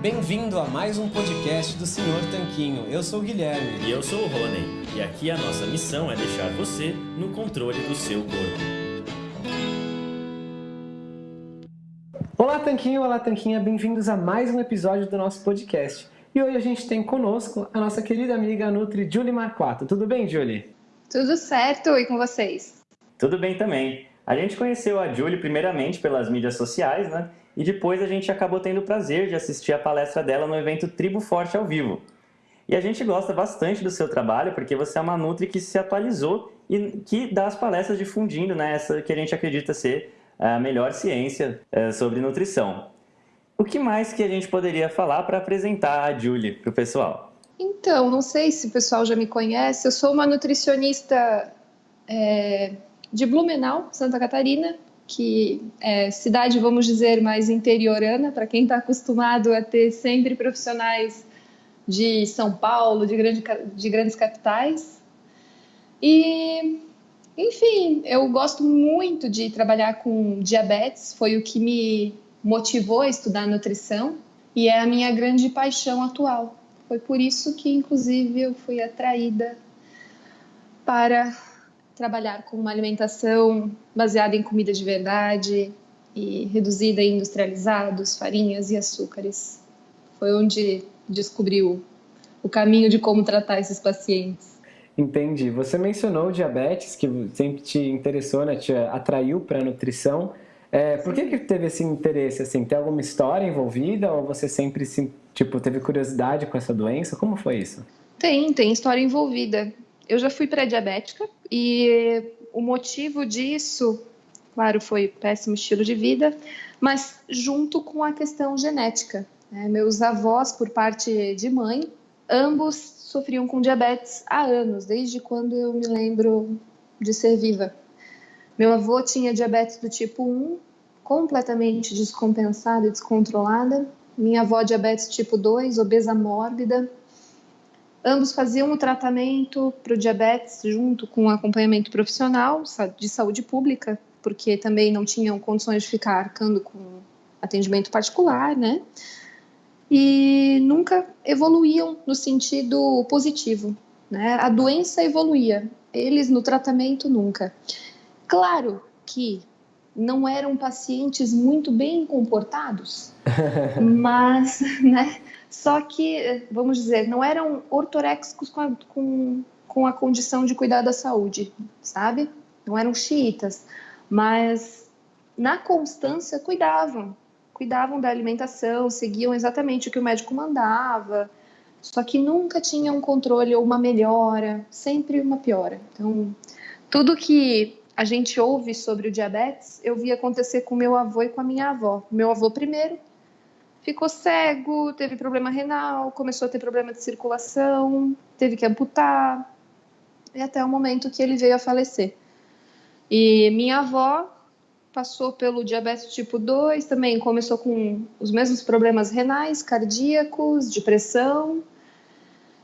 Bem-vindo a mais um podcast do Senhor Tanquinho. Eu sou o Guilherme. E eu sou o Rony. E aqui a nossa missão é deixar você no controle do seu corpo. Olá, Tanquinho, olá, Tanquinha. Bem-vindos a mais um episódio do nosso podcast. E hoje a gente tem conosco a nossa querida amiga Nutri Julie Marquato. Tudo bem, Julie? Tudo certo, e com vocês? Tudo bem também. A gente conheceu a Julie primeiramente pelas mídias sociais, né? E depois a gente acabou tendo o prazer de assistir a palestra dela no evento Tribo Forte ao vivo. E a gente gosta bastante do seu trabalho porque você é uma Nutri que se atualizou e que dá as palestras difundindo né, essa que a gente acredita ser a melhor ciência é, sobre nutrição. O que mais que a gente poderia falar para apresentar a Julie para o pessoal? Então, não sei se o pessoal já me conhece, eu sou uma nutricionista é, de Blumenau, Santa Catarina, que é cidade, vamos dizer, mais interiorana, para quem está acostumado a ter sempre profissionais de São Paulo, de, grande, de grandes capitais. E, enfim, eu gosto muito de trabalhar com diabetes, foi o que me motivou a estudar nutrição e é a minha grande paixão atual. Foi por isso que, inclusive, eu fui atraída para trabalhar com uma alimentação baseada em comida de verdade e reduzida em industrializados, farinhas e açúcares. Foi onde descobriu o caminho de como tratar esses pacientes. Entendi. Você mencionou diabetes, que sempre te interessou, né? te atraiu para a nutrição. É, por que, que teve esse interesse? Assim, tem alguma história envolvida ou você sempre tipo, teve curiosidade com essa doença? Como foi isso? Tem, tem história envolvida eu já fui pré-diabética e o motivo disso, claro, foi péssimo estilo de vida, mas junto com a questão genética. Né? Meus avós, por parte de mãe, ambos sofriam com diabetes há anos, desde quando eu me lembro de ser viva. Meu avô tinha diabetes do tipo 1, completamente descompensada e descontrolada. Minha avó, diabetes tipo 2, obesa mórbida. Ambos faziam o tratamento para o diabetes junto com o acompanhamento profissional de saúde pública, porque também não tinham condições de ficar arcando com atendimento particular, né? E nunca evoluíam no sentido positivo, né? A doença evoluía, eles no tratamento nunca. Claro que não eram pacientes muito bem comportados, mas, né? Só que, vamos dizer, não eram ortoréxicos com a, com, com a condição de cuidar da saúde, sabe? Não eram xiitas, mas na constância cuidavam, cuidavam da alimentação, seguiam exatamente o que o médico mandava, só que nunca tinham um controle ou uma melhora, sempre uma piora. Então, tudo que a gente ouve sobre o diabetes, eu vi acontecer com meu avô e com a minha avó. Meu avô primeiro, ficou cego, teve problema renal, começou a ter problema de circulação, teve que amputar, e até o momento que ele veio a falecer. E minha avó passou pelo diabetes tipo 2, também começou com os mesmos problemas renais, cardíacos, depressão,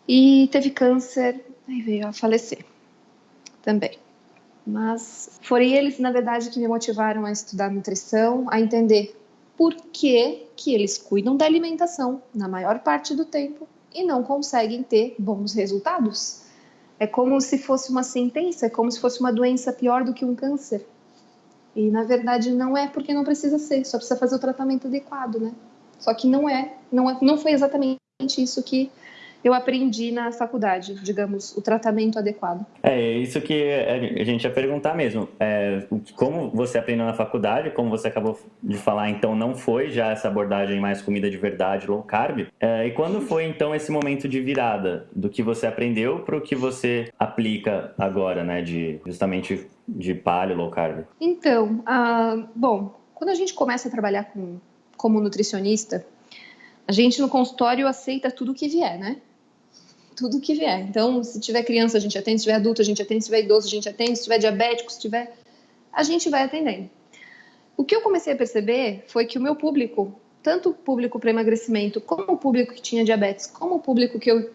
e teve câncer, e veio a falecer também. Mas foram eles, na verdade, que me motivaram a estudar nutrição, a entender por que, que eles cuidam da alimentação na maior parte do tempo e não conseguem ter bons resultados. É como se fosse uma sentença, é como se fosse uma doença pior do que um câncer. E na verdade não é porque não precisa ser, só precisa fazer o tratamento adequado, né? Só que não é, não, é, não foi exatamente isso que eu aprendi na faculdade, digamos, o tratamento adequado. É isso que a gente ia perguntar mesmo. É, como você aprendeu na faculdade, como você acabou de falar, então não foi já essa abordagem mais comida de verdade, low carb. É, e quando foi então esse momento de virada do que você aprendeu para o que você aplica agora, né, de justamente de paleo, low carb? Então, uh, bom, quando a gente começa a trabalhar com, como nutricionista, a gente no consultório aceita tudo que vier, né? Tudo que vier. Então, se tiver criança, a gente atende, se tiver adulto, a gente atende, se tiver idoso, a gente atende, se tiver diabético, se tiver. A gente vai atendendo. O que eu comecei a perceber foi que o meu público, tanto o público para emagrecimento, como o público que tinha diabetes, como o público que eu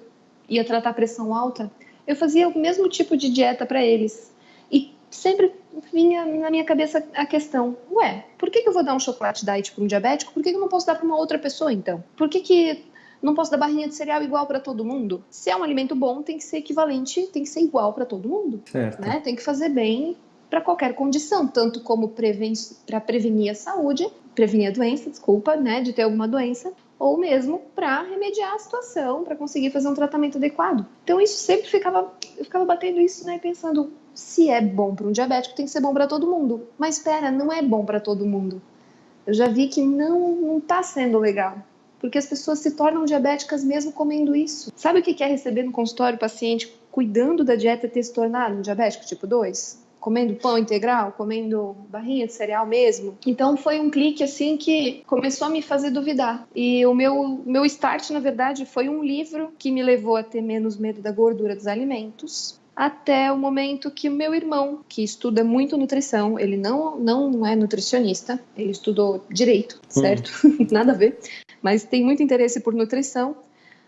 ia tratar pressão alta, eu fazia o mesmo tipo de dieta para eles. E sempre vinha na minha cabeça a questão: ué, por que, que eu vou dar um chocolate diet para um diabético? Por que, que eu não posso dar para uma outra pessoa então? Por que, que não posso dar barrinha de cereal igual para todo mundo? Se é um alimento bom, tem que ser equivalente, tem que ser igual para todo mundo. Certo. Né? Tem que fazer bem para qualquer condição, tanto como preven para prevenir a saúde, prevenir a doença, desculpa, né, de ter alguma doença, ou mesmo para remediar a situação, para conseguir fazer um tratamento adequado. Então isso sempre ficava, eu ficava batendo isso, né, pensando, se é bom para um diabético, tem que ser bom para todo mundo. Mas espera, não é bom para todo mundo. Eu já vi que não não está sendo legal, porque as pessoas se tornam diabéticas mesmo comendo isso. Sabe o que é receber no consultório o paciente cuidando da dieta ter se tornado um diabético tipo 2? comendo pão integral, comendo barrinha de cereal mesmo. Então foi um clique assim que começou a me fazer duvidar. E o meu meu start, na verdade, foi um livro que me levou a ter menos medo da gordura dos alimentos. Até o momento que o meu irmão, que estuda muito nutrição, ele não, não é nutricionista, ele estudou direito, certo? Hum. Nada a ver, mas tem muito interesse por nutrição.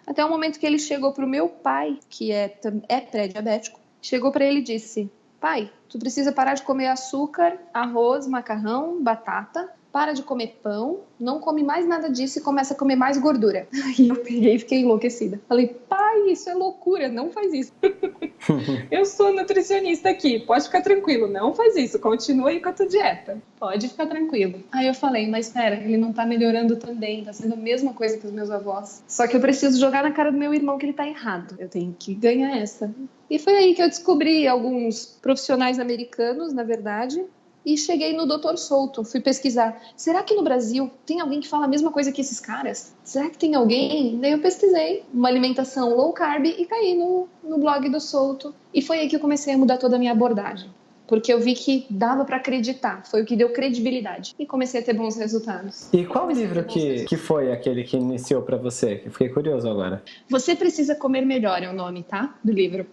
Até o momento que ele chegou para o meu pai, que é, é pré-diabético, chegou para ele e disse: Pai, tu precisa parar de comer açúcar, arroz, macarrão, batata, para de comer pão, não come mais nada disso e começa a comer mais gordura. Aí eu peguei e fiquei enlouquecida. Falei, pai, isso é loucura, não faz isso. eu sou nutricionista aqui, pode ficar tranquilo, não faz isso, continua aí com a tua dieta. Pode ficar tranquilo. Aí eu falei, mas espera, ele não tá melhorando também, tá sendo a mesma coisa que os meus avós. Só que eu preciso jogar na cara do meu irmão que ele tá errado. Eu tenho que ganhar essa. E foi aí que eu descobri alguns profissionais americanos, na verdade, e cheguei no Dr. Souto, fui pesquisar. Será que no Brasil tem alguém que fala a mesma coisa que esses caras? Será que tem alguém? Daí eu pesquisei uma alimentação low carb e caí no, no blog do Souto. E foi aí que eu comecei a mudar toda a minha abordagem. Porque eu vi que dava para acreditar, foi o que deu credibilidade. E comecei a ter bons resultados. E qual livro que, que foi aquele que iniciou para você? Eu fiquei curioso agora. Você Precisa Comer Melhor é o nome, tá? Do livro.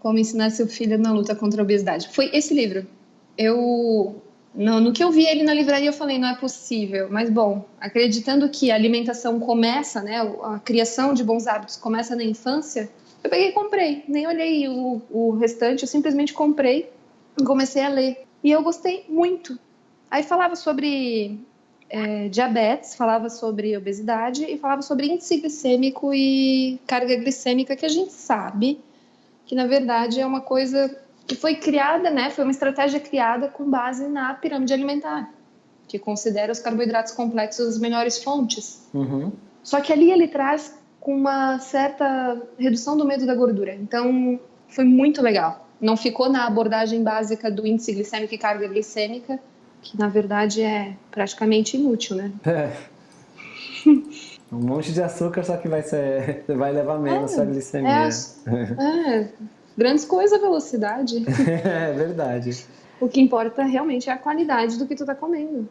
Como ensinar seu filho na luta contra a obesidade. Foi esse livro eu no, no, que eu vi ele na livraria, eu falei, não é possível. Mas, bom, acreditando que a alimentação começa, né, a criação de bons hábitos começa na infância, eu peguei e comprei. Nem olhei o, o restante, eu simplesmente comprei e comecei a ler. E eu gostei muito. Aí falava sobre é, diabetes, falava sobre obesidade e falava sobre índice glicêmico e carga glicêmica, que a gente sabe que, na verdade, é uma coisa que foi criada, né, foi uma estratégia criada com base na pirâmide alimentar, que considera os carboidratos complexos as melhores fontes. Uhum. Só que ali ele traz com uma certa redução do medo da gordura. Então, foi muito legal. Não ficou na abordagem básica do índice glicêmico e carga glicêmica, que na verdade é praticamente inútil, né? É. Um monte de açúcar, só que vai, ser, vai levar menos é, a glicemia. É, é, grandes coisas a velocidade. é verdade. O que importa realmente é a qualidade do que tu tá comendo.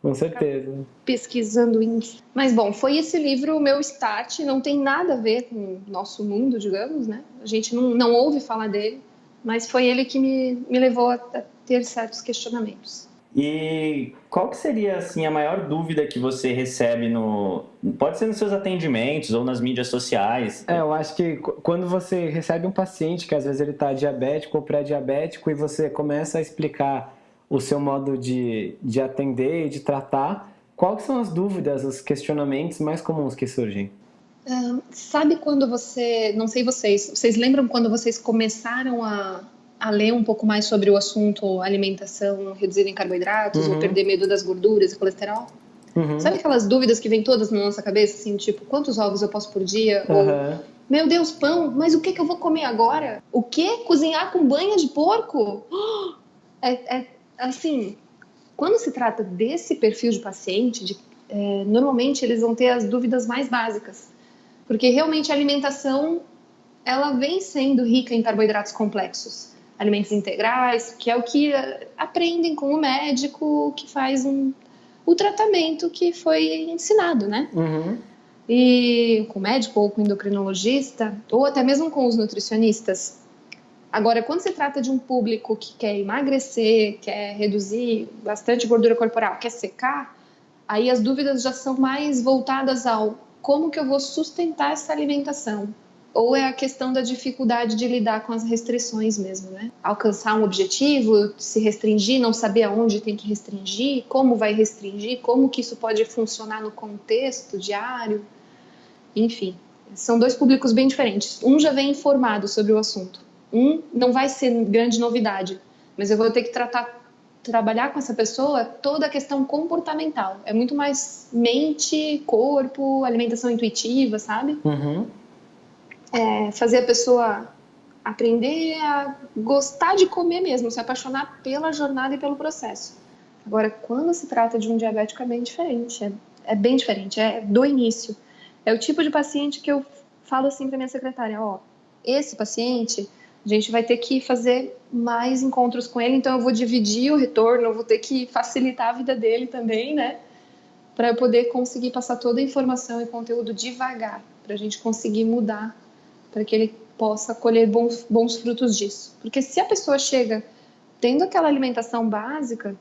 Com certeza. Pesquisando índice. Mas bom, foi esse livro o meu start, não tem nada a ver com o nosso mundo, digamos, né? A gente não, não ouve falar dele, mas foi ele que me, me levou a ter certos questionamentos. E qual que seria assim a maior dúvida que você recebe no pode ser nos seus atendimentos ou nas mídias sociais? É, eu acho que quando você recebe um paciente que às vezes ele está diabético ou pré-diabético e você começa a explicar o seu modo de, de atender e de tratar, quais são as dúvidas, os questionamentos mais comuns que surgem? sabe quando você, não sei vocês, vocês lembram quando vocês começaram a a ler um pouco mais sobre o assunto alimentação reduzida em carboidratos, uhum. ou perder medo das gorduras e colesterol. Uhum. Sabe aquelas dúvidas que vêm todas na nossa cabeça, assim, tipo, quantos ovos eu posso por dia? Uhum. Ou, meu Deus, pão, mas o que, que eu vou comer agora? O que? Cozinhar com banha de porco? É, é assim, quando se trata desse perfil de paciente, de, é, normalmente eles vão ter as dúvidas mais básicas, porque realmente a alimentação ela vem sendo rica em carboidratos complexos alimentos integrais, que é o que eh, aprendem com o médico que faz um, o tratamento que foi ensinado, né? Uhum. E com o médico ou com o endocrinologista, ou até mesmo com os nutricionistas. Agora, quando se trata de um público que quer emagrecer, quer reduzir bastante gordura corporal, quer secar, aí as dúvidas já são mais voltadas ao como que eu vou sustentar essa alimentação, ou é a questão da dificuldade de lidar com as restrições mesmo, né? Alcançar um objetivo, se restringir, não saber aonde tem que restringir, como vai restringir, como que isso pode funcionar no contexto diário, enfim. São dois públicos bem diferentes. Um já vem informado sobre o assunto. Um não vai ser grande novidade, mas eu vou ter que tratar trabalhar com essa pessoa toda a questão comportamental. É muito mais mente, corpo, alimentação intuitiva, sabe? Uhum. É, fazer a pessoa aprender a gostar de comer mesmo, se apaixonar pela jornada e pelo processo. Agora, quando se trata de um diabético, é bem diferente. É, é bem diferente, é do início. É o tipo de paciente que eu falo assim para minha secretária: ó, esse paciente a gente vai ter que fazer mais encontros com ele, então eu vou dividir o retorno, eu vou ter que facilitar a vida dele também, né? Para eu poder conseguir passar toda a informação e conteúdo devagar, para a gente conseguir mudar, para que ele possa colher bons, bons frutos disso. Porque se a pessoa chega tendo aquela alimentação básica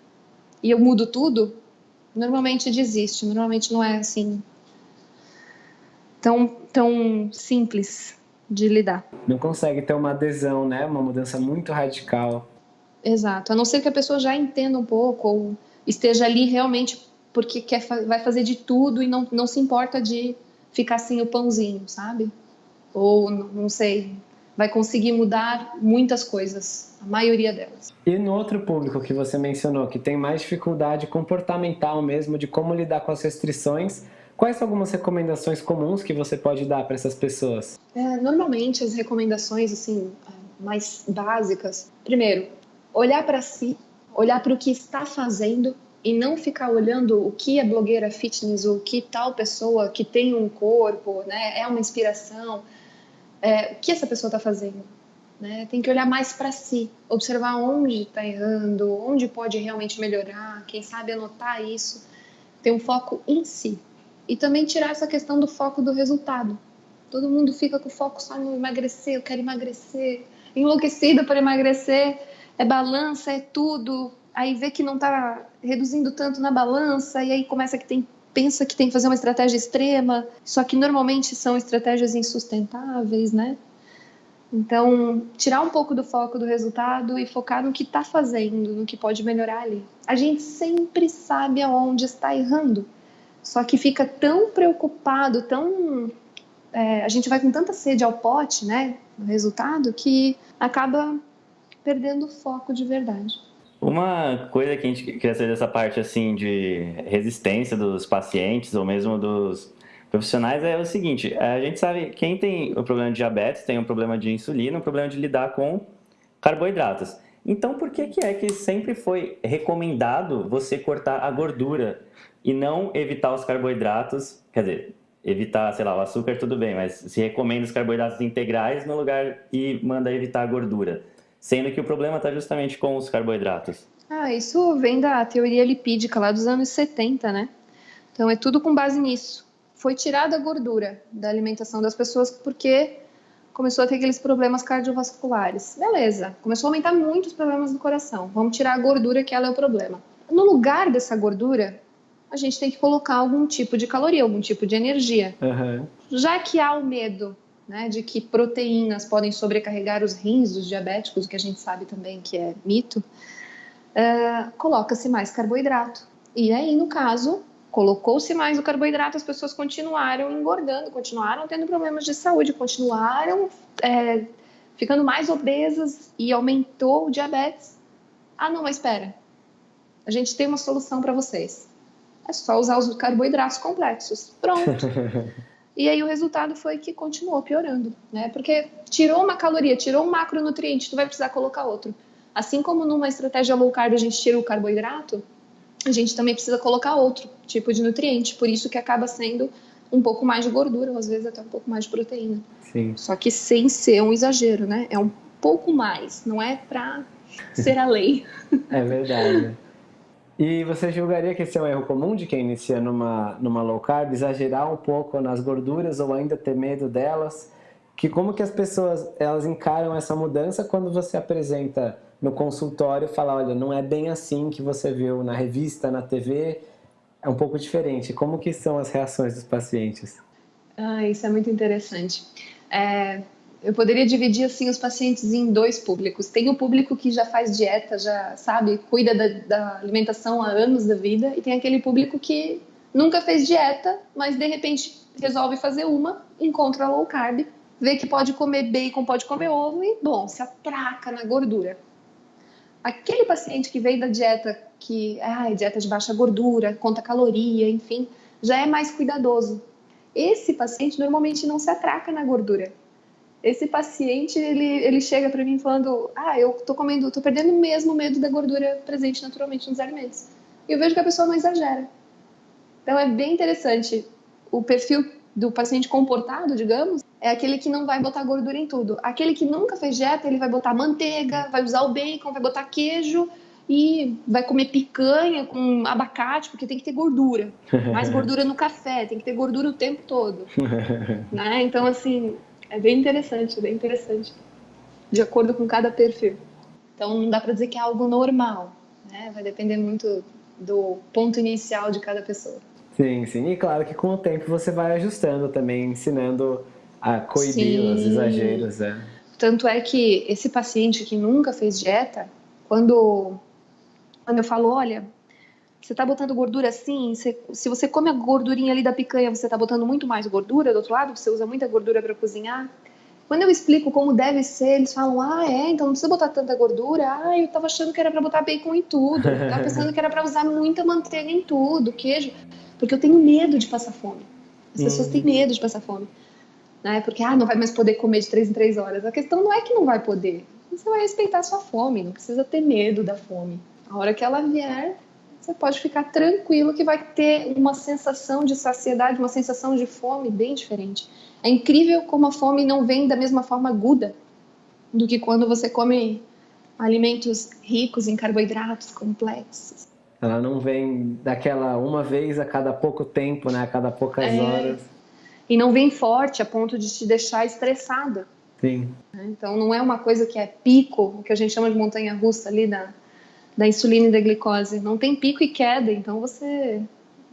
e eu mudo tudo, normalmente desiste, normalmente não é assim tão, tão simples de lidar. Não consegue ter uma adesão, né? Uma mudança muito radical. Exato. A não ser que a pessoa já entenda um pouco ou esteja ali realmente porque quer, vai fazer de tudo e não, não se importa de ficar sem o pãozinho, sabe? Ou, não sei, vai conseguir mudar muitas coisas, a maioria delas. E no outro público que você mencionou, que tem mais dificuldade comportamental mesmo, de como lidar com as restrições, Quais são algumas recomendações comuns que você pode dar para essas pessoas? É, normalmente as recomendações assim mais básicas, primeiro, olhar para si, olhar para o que está fazendo e não ficar olhando o que é blogueira fitness, o que tal pessoa que tem um corpo, né, é uma inspiração, é, o que essa pessoa está fazendo. Né? Tem que olhar mais para si, observar onde está errando, onde pode realmente melhorar, quem sabe anotar isso, ter um foco em si. E também tirar essa questão do foco do resultado. Todo mundo fica com o foco só no emagrecer, eu quero emagrecer, enlouquecida para emagrecer, é balança, é tudo. Aí vê que não está reduzindo tanto na balança, e aí começa que tem pensa que tem que fazer uma estratégia extrema, só que normalmente são estratégias insustentáveis, né? Então, tirar um pouco do foco do resultado e focar no que está fazendo, no que pode melhorar ali. A gente sempre sabe aonde está errando. Só que fica tão preocupado, tão. É, a gente vai com tanta sede ao pote, né? No resultado, que acaba perdendo o foco de verdade. Uma coisa que a gente queria saber dessa parte assim de resistência dos pacientes ou mesmo dos profissionais é o seguinte: a gente sabe quem tem o problema de diabetes tem um problema de insulina, um problema de lidar com carboidratos. Então, por que, que é que sempre foi recomendado você cortar a gordura e não evitar os carboidratos, quer dizer, evitar, sei lá, o açúcar tudo bem, mas se recomenda os carboidratos integrais no lugar e manda evitar a gordura, sendo que o problema está justamente com os carboidratos. Ah, isso vem da teoria lipídica lá dos anos 70, né? Então é tudo com base nisso. Foi tirada a gordura da alimentação das pessoas porque começou a ter aqueles problemas cardiovasculares. Beleza, começou a aumentar muito os problemas do coração. Vamos tirar a gordura que ela é o problema. No lugar dessa gordura, a gente tem que colocar algum tipo de caloria, algum tipo de energia. Uhum. Já que há o medo né, de que proteínas podem sobrecarregar os rins dos diabéticos, que a gente sabe também que é mito, uh, coloca-se mais carboidrato. E aí, no caso, colocou-se mais o carboidrato, as pessoas continuaram engordando, continuaram tendo problemas de saúde, continuaram é, ficando mais obesas e aumentou o diabetes. Ah, não, mas espera. A gente tem uma solução para vocês é só usar os carboidratos complexos. Pronto. e aí o resultado foi que continuou piorando, né? Porque tirou uma caloria, tirou um macronutriente, tu vai precisar colocar outro. Assim como numa estratégia low carb a gente tira o carboidrato, a gente também precisa colocar outro tipo de nutriente. Por isso que acaba sendo um pouco mais de gordura, ou às vezes até um pouco mais de proteína. Sim. Só que sem ser um exagero, né? É um pouco mais, não é para ser a lei. é verdade. E você julgaria que esse é um erro comum de quem inicia numa, numa low carb, exagerar um pouco nas gorduras ou ainda ter medo delas? Que como que as pessoas elas encaram essa mudança quando você apresenta no consultório, fala, olha, não é bem assim que você viu na revista, na TV, é um pouco diferente. Como que são as reações dos pacientes? Ah, isso é muito interessante. É, eu poderia dividir assim os pacientes em dois públicos. Tem o público que já faz dieta, já sabe, cuida da, da alimentação há anos da vida, e tem aquele público que nunca fez dieta, mas de repente resolve fazer uma, encontra low carb, vê que pode comer bacon, pode comer ovo e, bom, se atraca na gordura. Aquele paciente que veio da dieta que, ah, dieta de baixa gordura, conta caloria, enfim, já é mais cuidadoso. Esse paciente normalmente não se atraca na gordura. Esse paciente, ele, ele chega para mim falando, ah, eu tô comendo, tô perdendo mesmo medo da gordura presente naturalmente nos alimentos. E eu vejo que a pessoa não exagera. Então é bem interessante. O perfil do paciente comportado, digamos, é aquele que não vai botar gordura em tudo. Aquele que nunca fez dieta, ele vai botar manteiga, vai usar o bacon, vai botar queijo e vai comer picanha com abacate, porque tem que ter gordura. Mais gordura no café, tem que ter gordura o tempo todo. né? Então, assim, é bem interessante, bem interessante. De acordo com cada perfil. Então, não dá para dizer que é algo normal. Né? Vai depender muito do ponto inicial de cada pessoa. Sim, sim. E claro que com o tempo você vai ajustando também, ensinando a coibir sim. os exageros. É. Tanto é que esse paciente que nunca fez dieta, quando, quando eu falo, olha, você está botando gordura assim, você, se você come a gordurinha ali da picanha, você está botando muito mais gordura do outro lado, você usa muita gordura para cozinhar. Quando eu explico como deve ser, eles falam: ah, é, então não precisa botar tanta gordura. Ah, eu estava achando que era para botar bacon em tudo. Eu tava pensando que era para usar muita manteiga em tudo, queijo. Porque eu tenho medo de passar fome. As pessoas têm uhum. medo de passar fome. Né? Porque, ah, não vai mais poder comer de três em três horas. A questão não é que não vai poder. Você vai respeitar a sua fome, não precisa ter medo da fome. A hora que ela vier, você pode ficar tranquilo que vai ter uma sensação de saciedade, uma sensação de fome bem diferente. É incrível como a fome não vem da mesma forma aguda do que quando você come alimentos ricos em carboidratos complexos. Ela não vem daquela uma vez a cada pouco tempo, né? A cada poucas é... horas. E não vem forte a ponto de te deixar estressada. Sim. Então não é uma coisa que é pico, o que a gente chama de montanha russa ali da, da insulina e da glicose. Não tem pico e queda, então você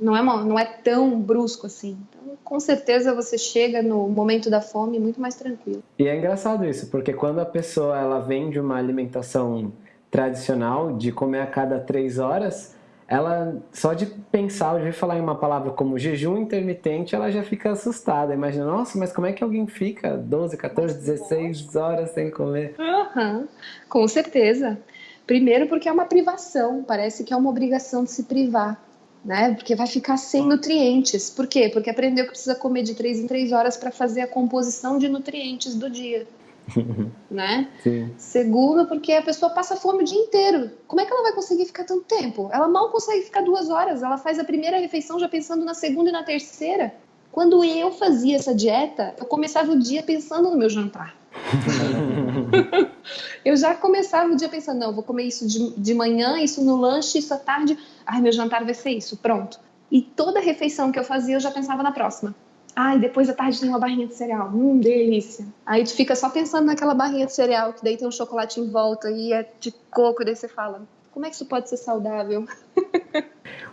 não é, não é tão brusco assim. Então, com certeza você chega no momento da fome muito mais tranquilo. E é engraçado isso, porque quando a pessoa ela vem de uma alimentação tradicional de comer a cada três horas, ela só de pensar, de falar em uma palavra como jejum intermitente, ela já fica assustada. Imagina, nossa, mas como é que alguém fica 12, 14, 16 horas sem comer? Uhum, com certeza. Primeiro porque é uma privação, parece que é uma obrigação de se privar. Né? Porque vai ficar sem nutrientes. Por quê? Porque aprendeu que precisa comer de três em três horas para fazer a composição de nutrientes do dia. né? Sim. Segundo, porque a pessoa passa fome o dia inteiro. Como é que ela vai conseguir ficar tanto tempo? Ela mal consegue ficar duas horas. Ela faz a primeira refeição já pensando na segunda e na terceira. Quando eu fazia essa dieta, eu começava o dia pensando no meu jantar. eu já começava o dia pensando, não, vou comer isso de, de manhã, isso no lanche, isso à tarde. Ai, meu jantar vai ser isso, pronto. E toda refeição que eu fazia, eu já pensava na próxima. Ai, depois da tarde tem uma barrinha de cereal. Hum, delícia. Aí tu fica só pensando naquela barrinha de cereal, que daí tem um chocolate em volta e é de coco, e daí você fala, como é que isso pode ser saudável?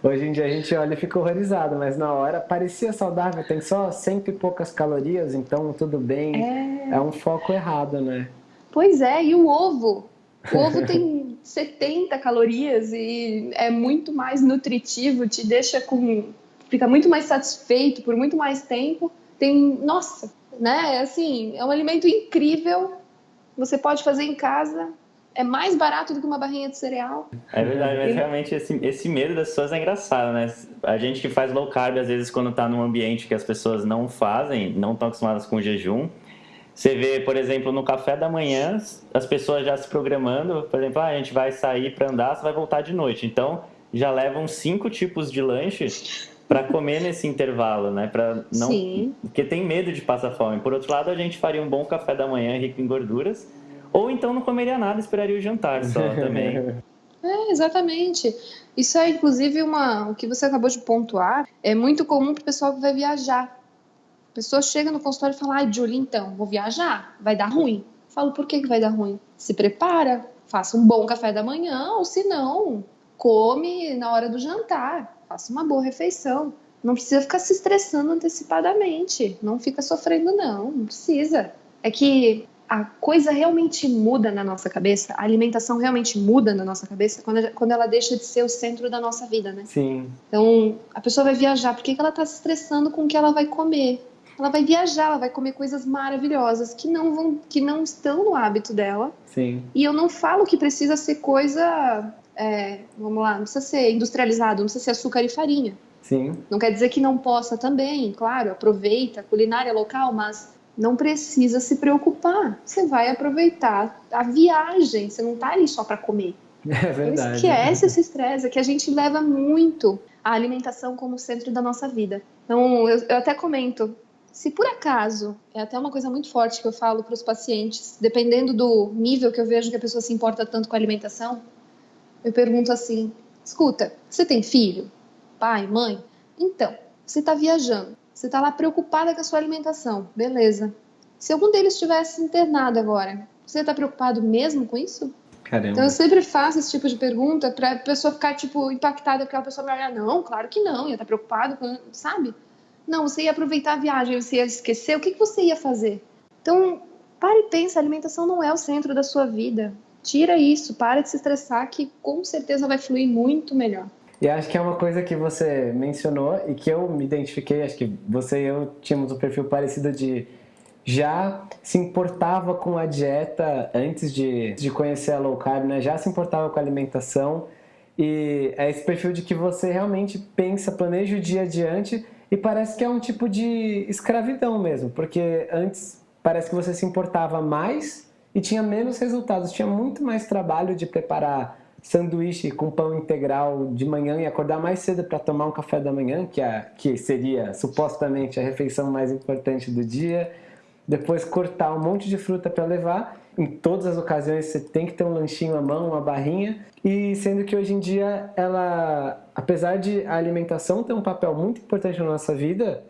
Hoje em dia a gente olha e fica horrorizado, mas na hora parecia saudável, tem só cento e poucas calorias, então tudo bem. É, é um foco errado, né? Pois é, e o ovo? O ovo tem 70 calorias e é muito mais nutritivo, te deixa com fica muito mais satisfeito por muito mais tempo. Tem, nossa, né? Assim, é um alimento incrível. Você pode fazer em casa. É mais barato do que uma barrinha de cereal. É verdade, mas realmente esse, esse medo das pessoas é engraçado, né? A gente que faz low carb, às vezes, quando está num ambiente que as pessoas não fazem, não estão acostumadas com jejum, você vê, por exemplo, no café da manhã, as pessoas já se programando, por exemplo, ah, a gente vai sair para andar, você vai voltar de noite. Então, já levam cinco tipos de lanches para comer nesse intervalo, né? Para não, Sim. porque tem medo de passar fome. Por outro lado, a gente faria um bom café da manhã rico em gorduras, ou então não comeria nada, esperaria o jantar só também. É, exatamente. Isso é inclusive uma, o que você acabou de pontuar, é muito comum para o pessoal que vai viajar. A pessoa chega no consultório e fala: "Ai, Julie, então, vou viajar, vai dar ruim". Eu falo: "Por que que vai dar ruim?". Se prepara, faça um bom café da manhã, ou se não, come na hora do jantar faça uma boa refeição. Não precisa ficar se estressando antecipadamente. Não fica sofrendo, não. Não precisa. É que a coisa realmente muda na nossa cabeça, a alimentação realmente muda na nossa cabeça quando, quando ela deixa de ser o centro da nossa vida, né? Sim. Então, a pessoa vai viajar, por que, que ela está se estressando com o que ela vai comer? Ela vai viajar, ela vai comer coisas maravilhosas que não vão, que não estão no hábito dela. Sim. E eu não falo que precisa ser coisa, é, vamos lá, não precisa ser industrializado, não precisa ser açúcar e farinha. Sim. Não quer dizer que não possa também, claro, aproveita a culinária local, mas não precisa se preocupar. Você vai aproveitar a viagem, você não está ali só para comer. É verdade. Esquece esse estresse, é que a gente leva muito a alimentação como centro da nossa vida. Então, eu, eu até comento, se por acaso, é até uma coisa muito forte que eu falo para os pacientes, dependendo do nível que eu vejo que a pessoa se importa tanto com a alimentação, eu pergunto assim: escuta, você tem filho? Pai, mãe? Então, você está viajando, você está lá preocupada com a sua alimentação, beleza. Se algum deles estivesse internado agora, você está preocupado mesmo com isso? Caramba. Então eu sempre faço esse tipo de pergunta para a pessoa ficar tipo impactada, porque a pessoa vai olhar, não, claro que não, ia estar tá preocupado, com, sabe? Não, você ia aproveitar a viagem, você ia esquecer, o que, que você ia fazer? Então, pare e pensa, a alimentação não é o centro da sua vida. Tira isso, para de se estressar, que com certeza vai fluir muito melhor. E acho que é uma coisa que você mencionou e que eu me identifiquei, acho que você e eu tínhamos um perfil parecido de já se importava com a dieta antes de, de conhecer a low carb, né? Já se importava com a alimentação e é esse perfil de que você realmente pensa, planeja o dia adiante e parece que é um tipo de escravidão mesmo, porque antes parece que você se importava mais e tinha menos resultados, tinha muito mais trabalho de preparar sanduíche com pão integral de manhã e acordar mais cedo para tomar um café da manhã, que, é, que seria supostamente a refeição mais importante do dia. Depois cortar um monte de fruta para levar. Em todas as ocasiões você tem que ter um lanchinho à mão, uma barrinha. E sendo que hoje em dia ela, apesar de a alimentação ter um papel muito importante na nossa vida,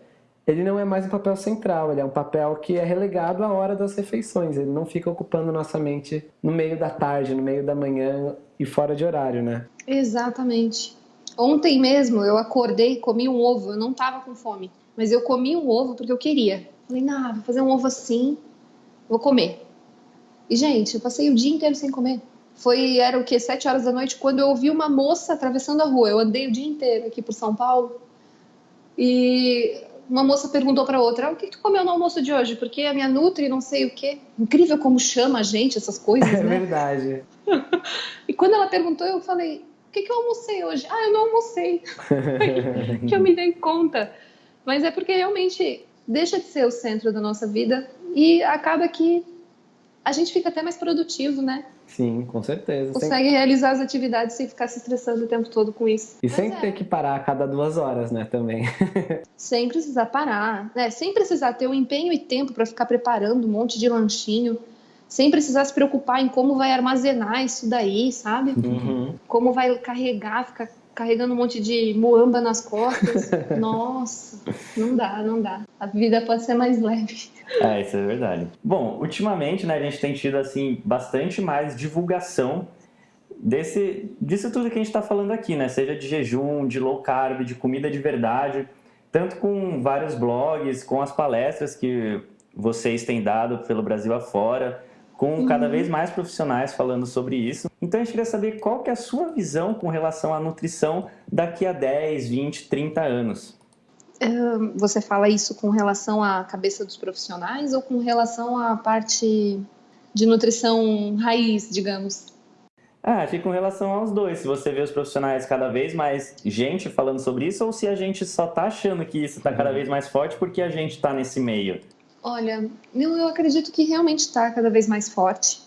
ele não é mais um papel central, ele é um papel que é relegado à hora das refeições, ele não fica ocupando nossa mente no meio da tarde, no meio da manhã e fora de horário, né? Exatamente. Ontem mesmo eu acordei, comi um ovo, eu não tava com fome, mas eu comi um ovo porque eu queria. Falei, não, vou fazer um ovo assim, vou comer. E gente, eu passei o dia inteiro sem comer. Foi, era o que, sete horas da noite, quando eu ouvi uma moça atravessando a rua. Eu andei o dia inteiro aqui por São Paulo. E uma moça perguntou para outra: o que tu comeu no almoço de hoje? Porque a minha Nutri não sei o quê. Incrível como chama a gente essas coisas, é né? É verdade. e quando ela perguntou, eu falei: o que, que eu almocei hoje? Ah, eu não almocei. que eu me dei conta. Mas é porque realmente deixa de ser o centro da nossa vida e acaba que a gente fica até mais produtivo, né? Sim, com certeza. Consegue sem... realizar as atividades sem ficar se estressando o tempo todo com isso. E Mas sem é. ter que parar a cada duas horas, né, também. sem precisar parar, né? Sem precisar ter o empenho e tempo para ficar preparando um monte de lanchinho. Sem precisar se preocupar em como vai armazenar isso daí, sabe? Uhum. Como vai carregar, ficar carregando um monte de moamba nas costas. Nossa, não dá, não dá. A vida pode ser mais leve. É, isso é verdade. Bom, ultimamente, né, a gente tem tido assim bastante mais divulgação desse disso tudo que a gente está falando aqui, né? Seja de jejum, de low carb, de comida de verdade, tanto com vários blogs, com as palestras que vocês têm dado pelo Brasil afora, com cada uhum. vez mais profissionais falando sobre isso. Então a gente queria saber qual que é a sua visão com relação à nutrição daqui a 10, 20, 30 anos. Você fala isso com relação à cabeça dos profissionais ou com relação à parte de nutrição raiz, digamos? Ah, acho que com relação aos dois. Se você vê os profissionais cada vez mais gente falando sobre isso ou se a gente só está achando que isso está cada uhum. vez mais forte porque a gente está nesse meio. Olha, eu, eu acredito que realmente está cada vez mais forte,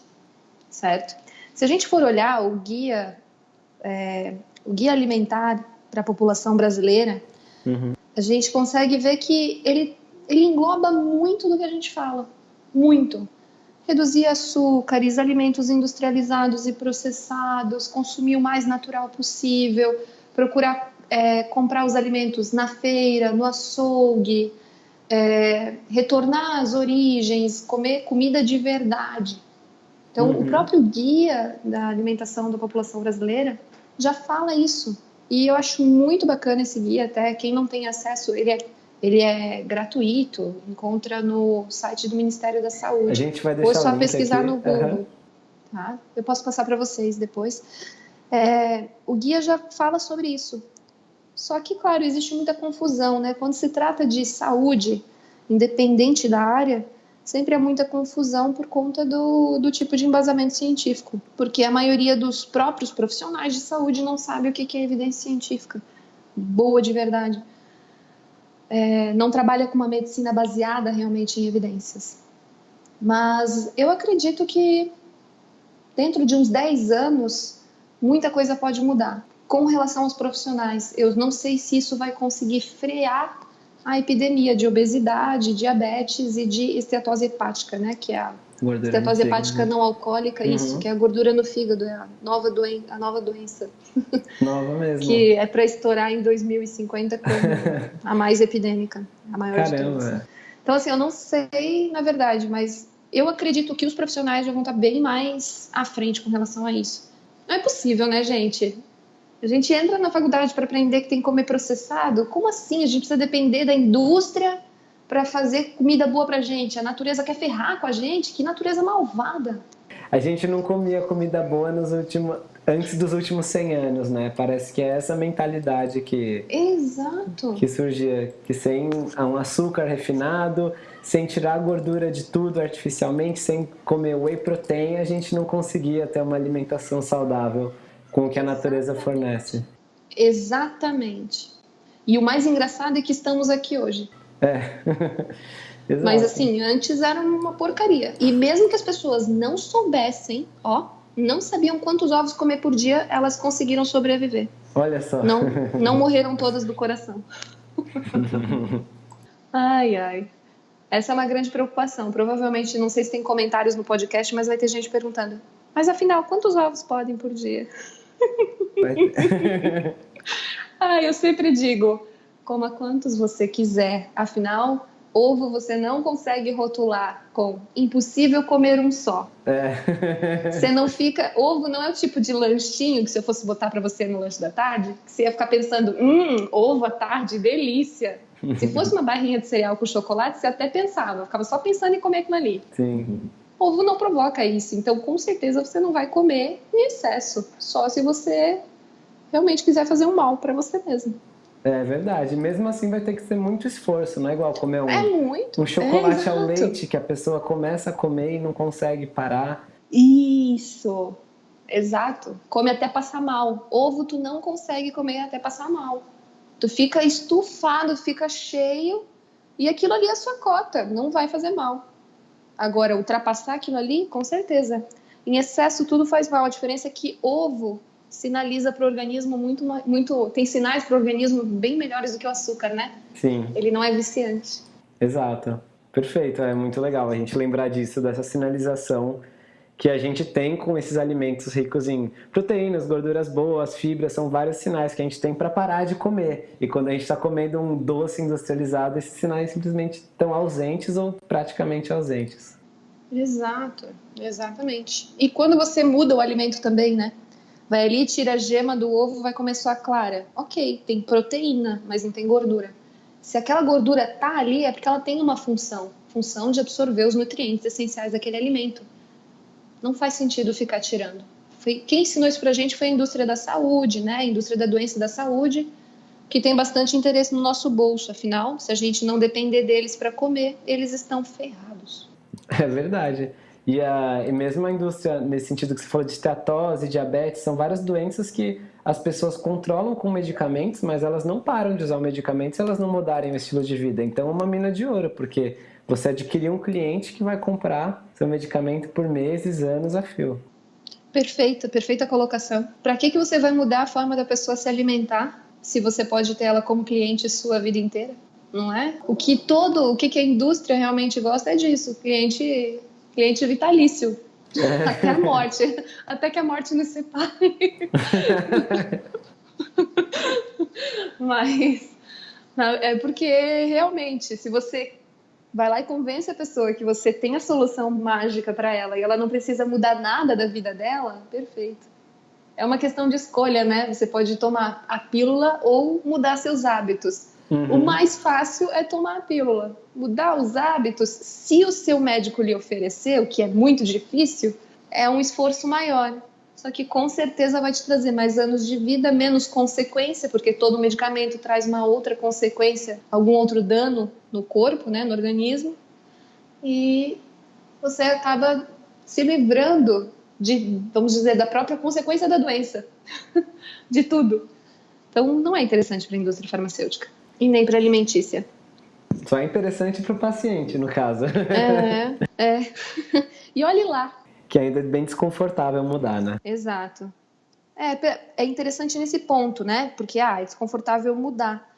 certo? Se a gente for olhar o guia, é, o guia alimentar para a população brasileira, uhum a gente consegue ver que ele, ele engloba muito do que a gente fala. Muito. Reduzir açúcares, alimentos industrializados e processados, consumir o mais natural possível, procurar é, comprar os alimentos na feira, no açougue, é, retornar às origens, comer comida de verdade. Então, uhum. o próprio guia da alimentação da população brasileira já fala isso. E eu acho muito bacana esse guia, até quem não tem acesso, ele é, ele é gratuito, encontra no site do Ministério da Saúde. A gente vai deixar Ou só pesquisar aqui. no Google. Uhum. Tá? Eu posso passar para vocês depois. É, o guia já fala sobre isso. Só que, claro, existe muita confusão, né? Quando se trata de saúde, independente da área, sempre há muita confusão por conta do, do tipo de embasamento científico, porque a maioria dos próprios profissionais de saúde não sabe o que é evidência científica boa de verdade. É, não trabalha com uma medicina baseada realmente em evidências. Mas eu acredito que dentro de uns 10 anos, muita coisa pode mudar. Com relação aos profissionais, eu não sei se isso vai conseguir frear a epidemia de obesidade, diabetes e de esteatose hepática, né? Que é a Gordura esteatose hepática fígado. não alcoólica, Uhum. isso, que é a gordura no fígado, é a nova, doen a nova doença, Nova mesmo. que é para estourar em 2050 como a mais epidêmica, a maior de todas. Caramba. Então, assim, eu não sei, na verdade, mas eu acredito que os profissionais já vão estar bem mais à frente com relação a isso. Não é possível, né, gente? A gente entra na faculdade para aprender que tem que comer processado. Como assim? A gente precisa depender da indústria para fazer comida boa pra gente. A natureza quer ferrar com a gente. Que natureza malvada. A gente não comia comida boa nos últimos, antes dos últimos 100 anos, né? Parece que é essa mentalidade que, Exato. que surgia, que sem um açúcar refinado, sem tirar a gordura de tudo artificialmente, sem comer whey protein, a gente não conseguia ter uma alimentação saudável com o que a natureza fornece. Exatamente. E o mais engraçado é que estamos aqui hoje. É. Mas assim, antes era uma porcaria. E mesmo que as pessoas não soubessem, ó, não sabiam quantos ovos comer por dia, elas conseguiram sobreviver. Olha só. Não, não morreram todas do coração. ai, ai. Essa é uma grande preocupação. Provavelmente, não sei se tem comentários no podcast, mas vai ter gente perguntando. Mas afinal, quantos ovos podem por dia? Ah, eu sempre digo, coma quantos você quiser. Afinal, ovo você não consegue rotular com impossível comer um só. É. Você não fica. Ovo não é o tipo de lanchinho que se eu fosse botar para você no lanche da tarde, que você ia ficar pensando, hum, ovo à tarde, delícia. Se fosse uma barrinha de cereal com chocolate, você até pensava, ficava só pensando em comer aquilo ali. Sim. Ovo não provoca isso, então com certeza você não vai comer em excesso, só se você realmente quiser fazer um mal para você mesmo. É verdade. Mesmo assim vai ter que ser muito esforço, não é igual comer um, É muito. um chocolate é, ao leite que a pessoa começa a comer e não consegue parar. Isso. Exato. Come até passar mal. Ovo tu não consegue comer até passar mal. Tu fica estufado, fica cheio e aquilo ali é a sua cota, não vai fazer mal. Agora, ultrapassar aquilo ali, com certeza. Em excesso, tudo faz mal. A diferença é que ovo sinaliza para o organismo muito, muito. Tem sinais para o organismo bem melhores do que o açúcar, né? Sim, Ele não é viciante. exato. Perfeito, é muito legal a gente lembrar disso, dessa sinalização que a gente tem com esses alimentos ricos em proteínas, gorduras boas, fibras, são vários sinais que a gente tem para parar de comer. E quando a gente está comendo um doce industrializado, esses sinais simplesmente estão ausentes ou praticamente ausentes. Exato, exatamente. E quando você muda o alimento também, né? Vai ali, tira a gema do ovo, vai comer só a clara. Ok, tem proteína, mas não tem gordura. Se aquela gordura tá ali, é porque ela tem uma função função de absorver os nutrientes essenciais daquele alimento. Não faz sentido ficar tirando. Foi, quem ensinou isso pra gente foi a indústria da saúde, né? A indústria da doença da saúde, que tem bastante interesse no nosso bolso. Afinal, se a gente não depender deles para comer, eles estão ferrados. É verdade. E, a, e mesmo a indústria, nesse sentido que você falou de esteatose, diabetes, são várias doenças que as pessoas controlam com medicamentos, mas elas não param de usar o medicamento se elas não mudarem o estilo de vida. Então é uma mina de ouro, porque você adquiriu um cliente que vai comprar seu medicamento por meses, anos a fio. Perfeita, perfeita colocação. Para que, que você vai mudar a forma da pessoa se alimentar se você pode ter ela como cliente sua vida inteira? Não é? O que todo, o que, que a indústria realmente gosta é disso, cliente, cliente vitalício. É. Até a morte. Até que a morte nos separe. Mas é porque realmente, se você vai lá e convence a pessoa que você tem a solução mágica para ela e ela não precisa mudar nada da vida dela, perfeito. é uma questão de escolha, né? Você pode tomar a pílula ou mudar seus hábitos. Uhum. O mais fácil é tomar a pílula. Mudar os hábitos, se o seu médico lhe oferecer, o que é muito difícil, é um esforço maior. Só que com certeza vai te trazer mais anos de vida, menos consequência, porque todo medicamento traz uma outra consequência, algum outro dano no corpo, né, no organismo. E você acaba se livrando de, vamos dizer, da própria consequência da doença, de tudo. Então, não é interessante para a indústria farmacêutica e nem para a alimentícia. Só é interessante para o paciente, no caso. É, é. E olhe lá. Que ainda é bem desconfortável mudar, né? Exato. É, é interessante nesse ponto, né? Porque, ah, é desconfortável mudar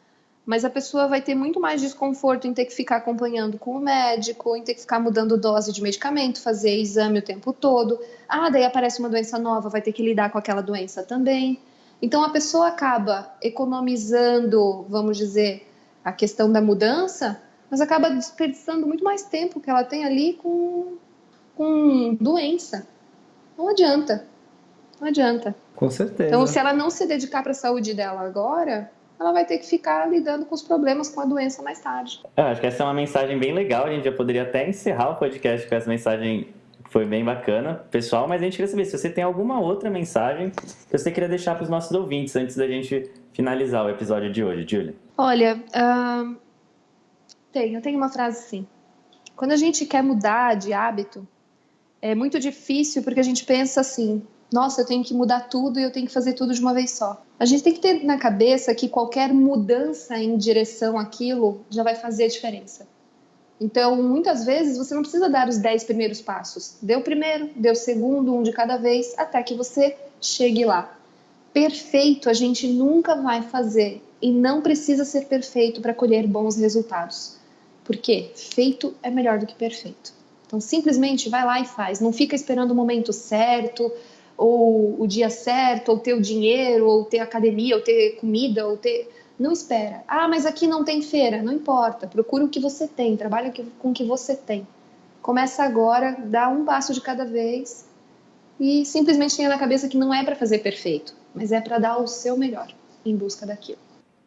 mas a pessoa vai ter muito mais desconforto em ter que ficar acompanhando com o médico, em ter que ficar mudando dose de medicamento, fazer exame o tempo todo. Ah, daí aparece uma doença nova, vai ter que lidar com aquela doença também. Então a pessoa acaba economizando, vamos dizer, a questão da mudança, mas acaba desperdiçando muito mais tempo que ela tem ali com, com doença. Não adianta. Não adianta. Com certeza. Então, se ela não se dedicar para a saúde dela agora, ela vai ter que ficar lidando com os problemas com a doença mais tarde. Eu acho que essa é uma mensagem bem legal. A gente já poderia até encerrar o podcast com essa mensagem que foi bem bacana, pessoal. Mas a gente queria saber se você tem alguma outra mensagem que você queria deixar para os nossos ouvintes antes da gente finalizar o episódio de hoje, Julia. Olha, uh, tenho, tenho uma frase assim. Quando a gente quer mudar de hábito, é muito difícil porque a gente pensa assim: nossa, eu tenho que mudar tudo e eu tenho que fazer tudo de uma vez só. A gente tem que ter na cabeça que qualquer mudança em direção àquilo já vai fazer a diferença. Então, muitas vezes você não precisa dar os 10 primeiros passos. Dê o primeiro, dê o segundo, um de cada vez, até que você chegue lá. Perfeito a gente nunca vai fazer e não precisa ser perfeito para colher bons resultados. Por quê? Feito é melhor do que perfeito. Então, simplesmente vai lá e faz. Não fica esperando o momento certo, ou o dia certo, ou ter o dinheiro, ou ter academia, ou ter comida, ou ter. Não espera. Ah, mas aqui não tem feira. Não importa. Procura o que você tem, trabalha com o que você tem. Começa agora, dá um passo de cada vez e simplesmente tenha na cabeça que não é para fazer perfeito, mas é para dar o seu melhor em busca daquilo.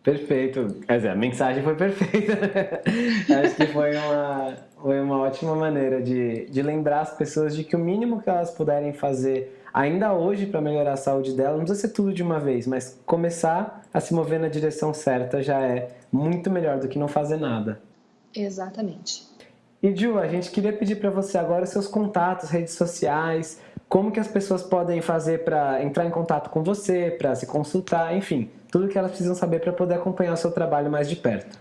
Perfeito. Quer dizer, a mensagem foi perfeita. Acho que foi uma, foi uma ótima maneira de, de lembrar as pessoas de que o mínimo que elas puderem fazer ainda hoje para melhorar a saúde dela, não precisa ser tudo de uma vez, mas começar a se mover na direção certa já é muito melhor do que não fazer nada. Exatamente. E Ju, a gente queria pedir para você agora os seus contatos, redes sociais, como que as pessoas podem fazer para entrar em contato com você, para se consultar, enfim, tudo que elas precisam saber para poder acompanhar o seu trabalho mais de perto.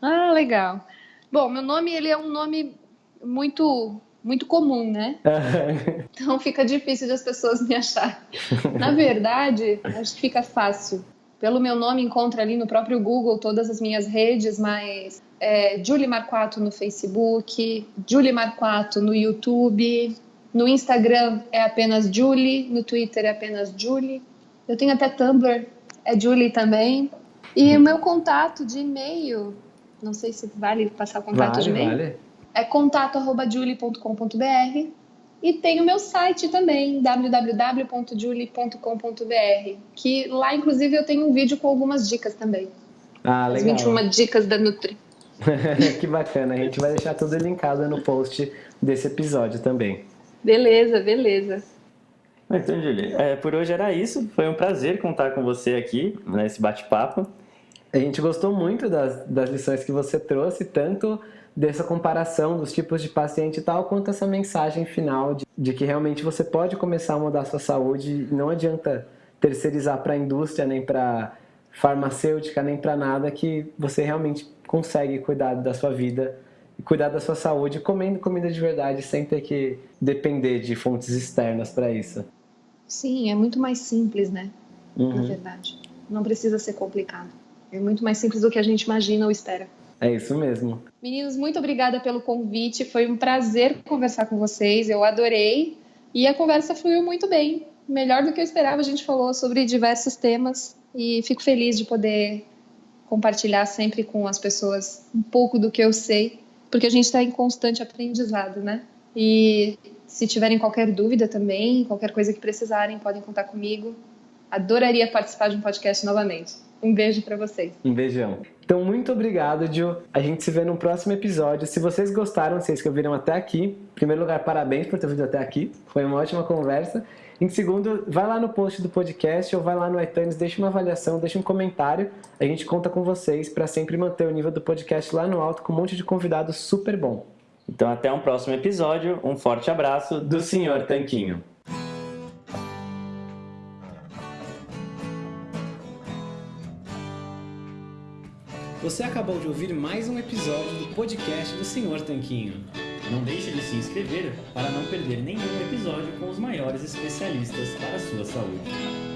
Ah, legal. Bom, meu nome ele é um nome muito muito comum, né? então fica difícil de as pessoas me achar. Na verdade, acho que fica fácil. Pelo meu nome, encontra ali no próprio Google todas as minhas redes, mas é, Julie Marquato no Facebook, Julie Marquato no YouTube, no Instagram é apenas Julie, no Twitter é apenas Julie. Eu tenho até Tumblr, é Julie também. E o meu contato de e-mail, não sei se vale passar o contato vale, de e-mail. Vale é contato@julie.com.br e tem o meu site também, www.julie.com.br, que lá inclusive eu tenho um vídeo com algumas dicas também. Ah, legal. As 21 dicas da Nutri. que bacana, a gente vai deixar tudo linkado no post desse episódio também. Beleza, beleza. Então, Julie, é, por hoje era isso. Foi um prazer contar com você aqui nesse bate-papo. A gente gostou muito das, das lições que você trouxe, tanto dessa comparação dos tipos de paciente e tal, quanto essa mensagem final de, de que realmente você pode começar a mudar a sua saúde. Não adianta terceirizar para a indústria, nem para farmacêutica, nem para nada, que você realmente consegue cuidar da sua vida cuidar da sua saúde comendo comida de verdade, sem ter que depender de fontes externas para isso. Sim, é muito mais simples, né? Uhum. Na verdade. Não precisa ser complicado. É muito mais simples do que a gente imagina ou espera. É isso mesmo. Meninos, muito obrigada pelo convite. Foi um prazer conversar com vocês. Eu adorei. E a conversa fluiu muito bem. Melhor do que eu esperava. A gente falou sobre diversos temas. E fico feliz de poder compartilhar sempre com as pessoas um pouco do que eu sei. Porque a gente está em constante aprendizado, né? E se tiverem qualquer dúvida também, qualquer coisa que precisarem, podem contar comigo. Adoraria participar de um podcast novamente. Um beijo para vocês. Um beijão. Então, muito obrigado, Gil. A gente se vê no próximo episódio. Se vocês gostaram, vocês que ouviram até aqui, em primeiro lugar, parabéns por ter vindo até aqui. Foi uma ótima conversa. Em segundo, vai lá no post do podcast ou vai lá no iTunes, deixa uma avaliação, deixa um comentário. A gente conta com vocês para sempre manter o nível do podcast lá no alto com um monte de convidados super bom. Então, até um próximo episódio. Um forte abraço do Senhor Tanquinho. Você acabou de ouvir mais um episódio do podcast do Senhor Tanquinho. Não deixe de se inscrever para não perder nenhum episódio com os maiores especialistas para a sua saúde.